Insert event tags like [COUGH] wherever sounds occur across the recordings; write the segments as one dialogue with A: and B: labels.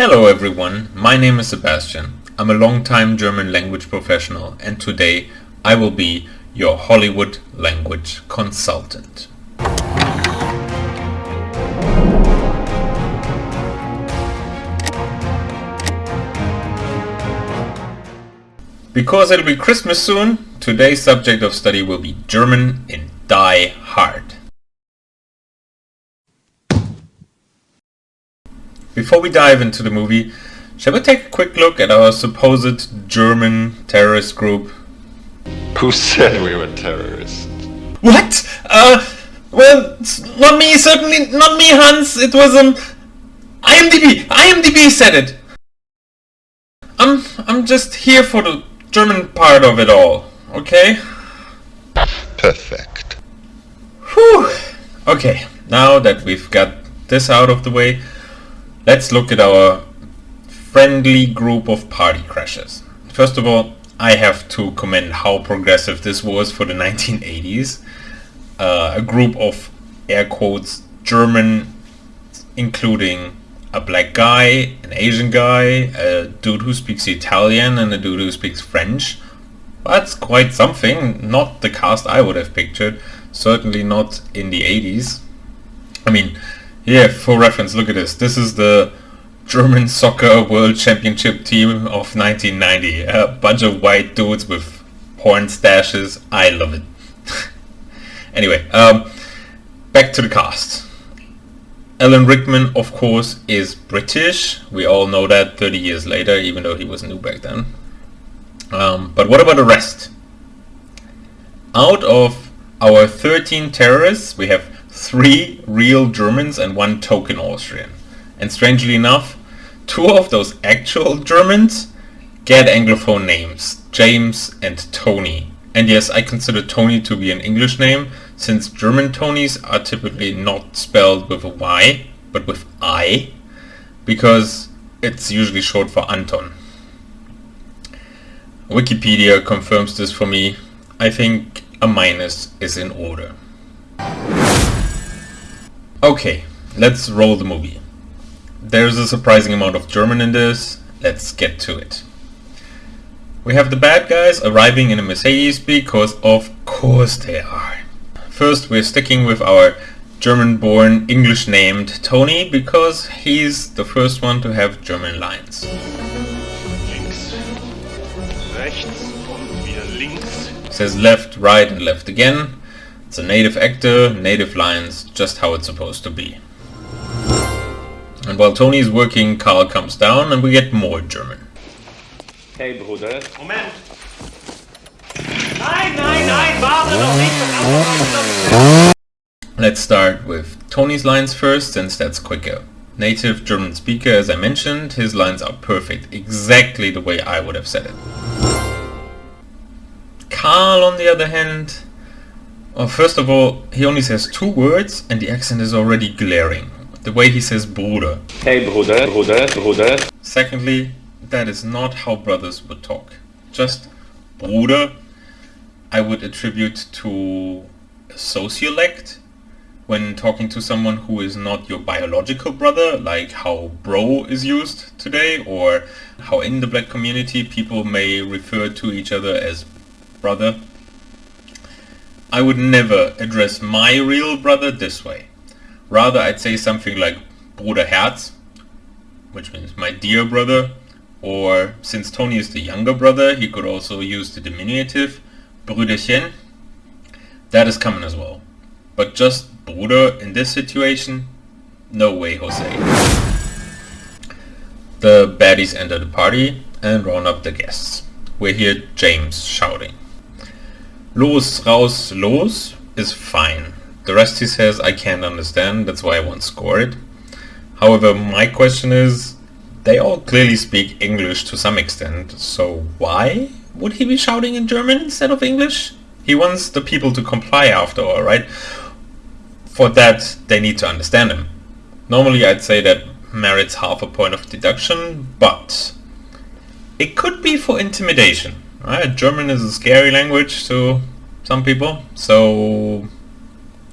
A: Hello everyone, my name is Sebastian. I'm a long-time German language professional and today I will be your Hollywood language consultant. Because it'll be Christmas soon, today's subject of study will be German in Die Hard. Before we dive into the movie, shall we take a quick look at our supposed German terrorist group?
B: Who said we were terrorists?
A: What? Uh, well, not me, certainly not me, Hans. It was, um, IMDb. IMDb said it. I'm, I'm just here for the German part of it all, okay?
B: Perfect.
A: Whew. Okay, now that we've got this out of the way, Let's look at our friendly group of party crashers. First of all, I have to commend how progressive this was for the 1980s. Uh, a group of air quotes German, including a black guy, an Asian guy, a dude who speaks Italian, and a dude who speaks French. That's quite something. Not the cast I would have pictured. Certainly not in the 80s. I mean, yeah, for reference, look at this. This is the German Soccer World Championship team of 1990. A bunch of white dudes with porn stashes. I love it. [LAUGHS] anyway, um, back to the cast. Alan Rickman, of course, is British. We all know that 30 years later, even though he was new back then. Um, but what about the rest? Out of our 13 terrorists, we have three real Germans and one token Austrian. And strangely enough, two of those actual Germans get Anglophone names, James and Tony. And yes, I consider Tony to be an English name, since German Tonys are typically not spelled with a Y, but with I, because it's usually short for Anton. Wikipedia confirms this for me. I think a minus is in order. Okay, let's roll the movie. There's a surprising amount of German in this, let's get to it. We have the bad guys arriving in a Mercedes because of course they are. First we're sticking with our German-born, English-named Tony because he's the first one to have German lines.
C: Links, rechts und wieder links.
A: Says left, right and left again. It's a native actor, native lines, just how it's supposed to be. And while Tony is working, Karl comes down and we get more German.
D: Hey Bruder.
C: Moment! Nein, nein, nein, warte doch nicht!
A: Let's start with Tony's lines first, since that's quicker. Native German speaker, as I mentioned, his lines are perfect, exactly the way I would have said it. Karl, on the other hand, well, first of all, he only says two words and the accent is already glaring. The way he says Bruder.
D: Hey Bruder, Bruder, Bruder.
A: Secondly, that is not how brothers would talk. Just Bruder, I would attribute to a sociolect when talking to someone who is not your biological brother, like how bro is used today, or how in the black community people may refer to each other as brother. I would never address my real brother this way. Rather, I'd say something like Bruder Herz, which means my dear brother, or since Tony is the younger brother, he could also use the diminutive Brüderchen. That is common as well. But just Bruder in this situation? No way, Jose. The baddies enter the party and round up the guests. We hear James shouting. Los, raus, los is fine. The rest he says I can't understand, that's why I won't score it. However, my question is, they all clearly speak English to some extent, so why would he be shouting in German instead of English? He wants the people to comply after all, right? For that, they need to understand him. Normally I'd say that merits half a point of deduction, but it could be for intimidation. Right? German is a scary language to some people, so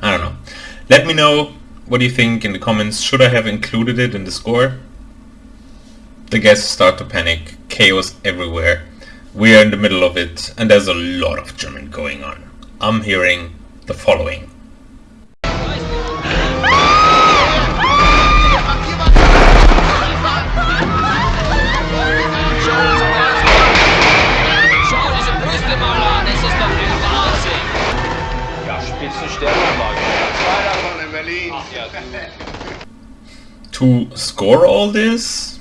A: I don't know. Let me know what do you think in the comments. Should I have included it in the score? The guests start to panic, chaos everywhere. We are in the middle of it, and there's a lot of German going on. I'm hearing the following. To score all this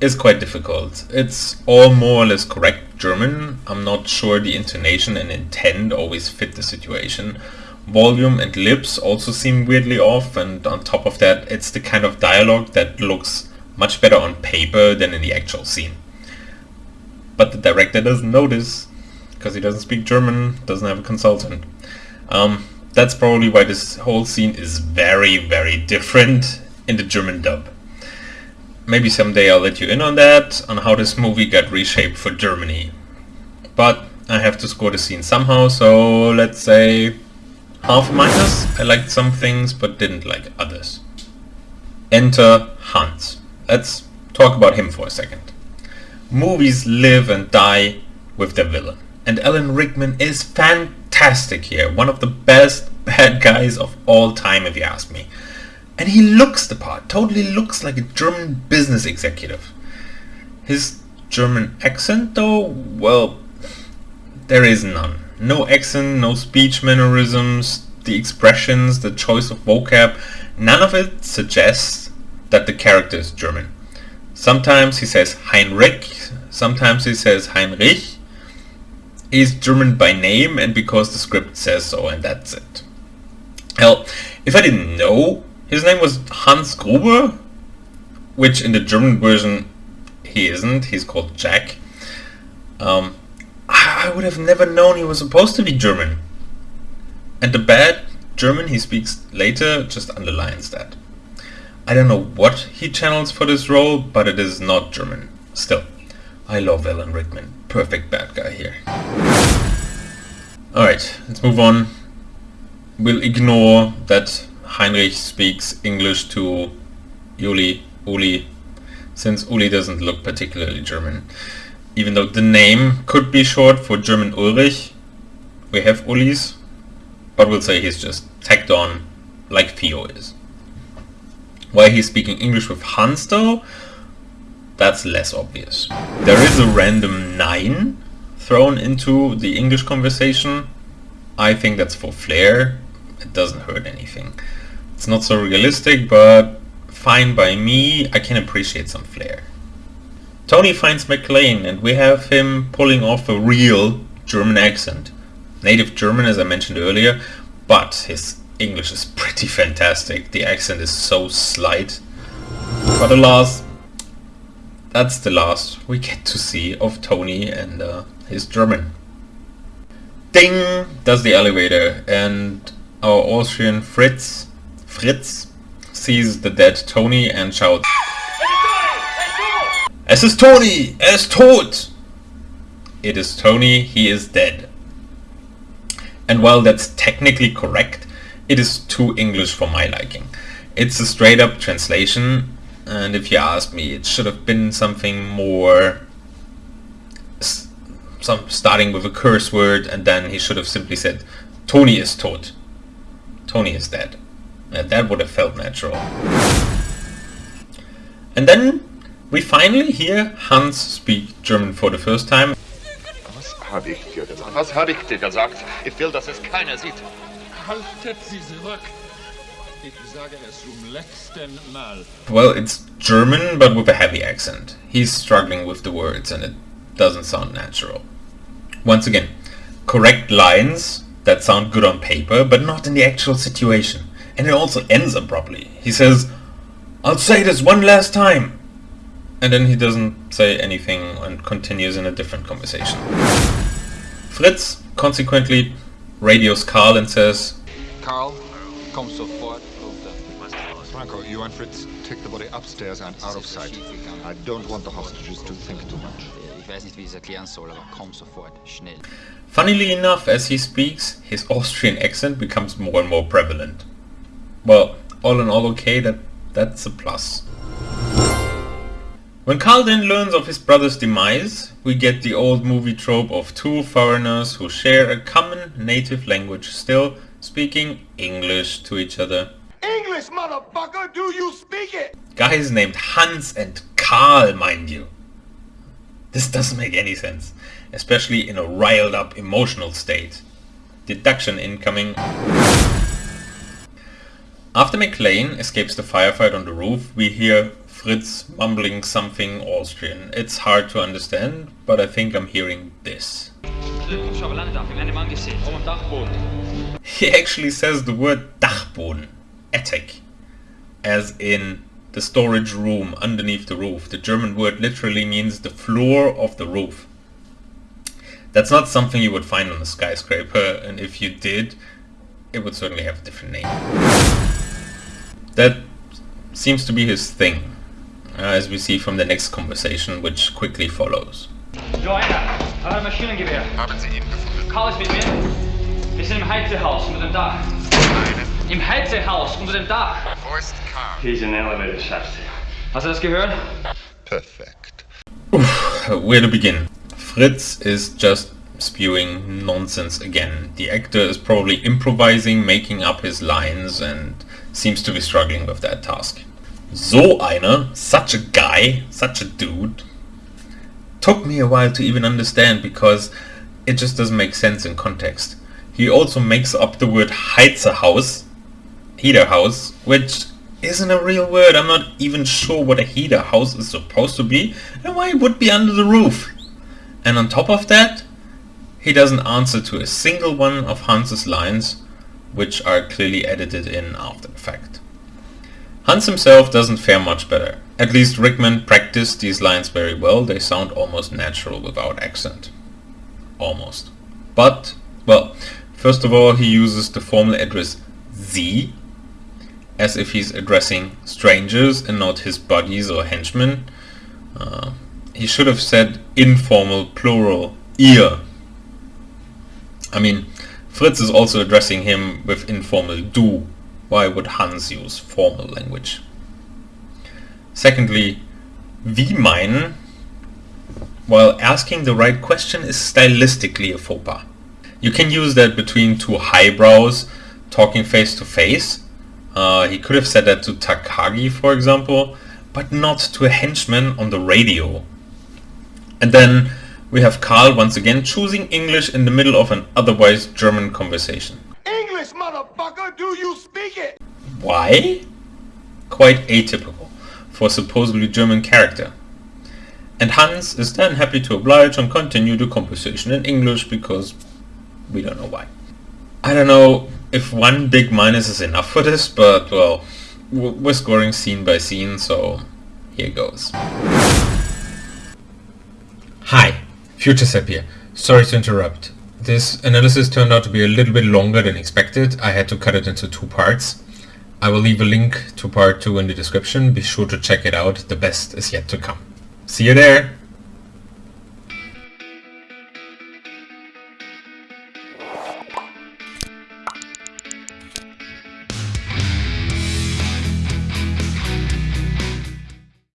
A: is quite difficult. It's all more or less correct German. I'm not sure the intonation and intent always fit the situation. Volume and lips also seem weirdly off and on top of that it's the kind of dialogue that looks much better on paper than in the actual scene. But the director doesn't notice because he doesn't speak German, doesn't have a consultant. Um, that's probably why this whole scene is very, very different in the German dub. Maybe someday I'll let you in on that, on how this movie got reshaped for Germany. But I have to score the scene somehow, so let's say half minus. I liked some things, but didn't like others. Enter Hans. Let's talk about him for a second. Movies live and die with their villain. And Alan Rickman is fantastic here. One of the best [LAUGHS] bad guys of all time if you ask me. And he looks the part, totally looks like a German business executive. His German accent though, well, there is none. No accent, no speech mannerisms, the expressions, the choice of vocab, none of it suggests that the character is German. Sometimes he says Heinrich, sometimes he says Heinrich. He's German by name and because the script says so and that's it. Hell, if I didn't know his name was Hans Gruber, which in the German version he isn't, he's called Jack. Um, I would have never known he was supposed to be German. And the bad German he speaks later just underlines that. I don't know what he channels for this role, but it is not German. Still, I love Alan Rickman. Perfect bad guy here. Alright, let's move on. We'll ignore that Heinrich speaks English to Uli, Uli, since Uli doesn't look particularly German. Even though the name could be short for German Ulrich, we have Ulis, but we'll say he's just tacked on like Theo is. Why he's speaking English with Hans though, that's less obvious. There is a random nein thrown into the English conversation. I think that's for flair. It doesn't hurt anything. It's not so realistic, but fine by me. I can appreciate some flair. Tony finds McClane and we have him pulling off a real German accent. Native German as I mentioned earlier, but his English is pretty fantastic. The accent is so slight. But alas, that's the last we get to see of Tony and uh, his German. Ding! Does the elevator and our Austrian Fritz, Fritz, sees the dead Tony and shouts Es ist Tony! Er ist tot! It is Tony, he is dead. And while that's technically correct, it is too English for my liking. It's a straight up translation and if you ask me it should have been something more some starting with a curse word and then he should have simply said Tony is tot. Tony is dead. And that would have felt natural. And then we finally hear Hans speak German for the first time.
B: Was habe ich dir gesagt? Was habe ich dir gesagt? Ich will, dass es keiner sieht.
E: Haltet sie zurück. Ich sage es zum letzten Mal.
A: Well, it's German but with a heavy accent. He's struggling with the words and it doesn't sound natural. Once again, correct lines that sound good on paper but not in the actual situation. And it also ends abruptly. He says, I'll say this one last time. And then he doesn't say anything and continues in a different conversation. Fritz consequently radios Karl and says,
E: Karl, komm sofort runter.
F: Franco, you and Fritz take the body upstairs and out of sight. I don't want the hostages to think too much.
G: Ich weiß nicht, wie ich es erklären soll, aber komm sofort, schnell.
A: Funnily enough, as he speaks, his Austrian accent becomes more and more prevalent. Well, all in all okay, that that's a plus. When Karl then learns of his brother's demise, we get the old movie trope of two foreigners who share a common native language still speaking English to each other.
B: English, motherfucker, do you speak it?
A: Guys named Hans and Karl, mind you. This doesn't make any sense, especially in a riled up emotional state. Deduction incoming. After McClane escapes the firefight on the roof, we hear Fritz mumbling something Austrian. It's hard to understand, but I think I'm hearing this. He actually says the word Dachboden, attic, as in the storage room underneath the roof. The German word literally means the floor of the roof. That's not something you would find on a skyscraper, and if you did, it would certainly have a different name. That seems to be his thing, uh, as we see from the next conversation, which quickly follows.
C: Joanna, hat ein Maschinengewehr.
F: Haben Sie ihn gefunden?
C: Karl ist mit mir. Wir sind im Heizehaus unter dem Dach.
F: Nein.
C: Im Heizehaus unter dem Dach.
F: Wo ist Karl?
D: He's an elevator shaft.
C: Hast du das gehört?
F: Perfekt.
A: Where to begin? Fritz is just spewing nonsense again. The actor is probably improvising, making up his lines and seems to be struggling with that task. So einer, such a guy, such a dude, took me a while to even understand because it just doesn't make sense in context. He also makes up the word Heizerhaus, heater house, which isn't a real word. I'm not even sure what a heater house is supposed to be and why it would be under the roof. And on top of that, he doesn't answer to a single one of Hans's lines, which are clearly edited in after the fact. Hans himself doesn't fare much better. At least Rickman practiced these lines very well, they sound almost natural without accent. Almost. But, well, first of all he uses the formal address Sie, as if he's addressing strangers and not his buddies or henchmen. Uh, he should have said informal plural ihr. I mean, Fritz is also addressing him with informal du. Why would Hans use formal language? Secondly, wie meinen, while asking the right question is stylistically a faux pas. You can use that between two highbrows talking face to face. Uh, he could have said that to Takagi, for example, but not to a henchman on the radio. And then we have Karl once again choosing English in the middle of an otherwise German conversation.
B: English, motherfucker, do you speak it?
A: Why? Quite atypical for a supposedly German character. And Hans is then happy to oblige and continue the conversation in English because we don't know why. I don't know if one big minus is enough for this, but well, we're scoring scene by scene, so here goes. Hi, Future Sep here. Sorry to interrupt. This analysis turned out to be a little bit longer than expected. I had to cut it into two parts. I will leave a link to part 2 in the description. Be sure to check it out. The best is yet to come. See you there!